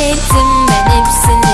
ettim ben hepsini.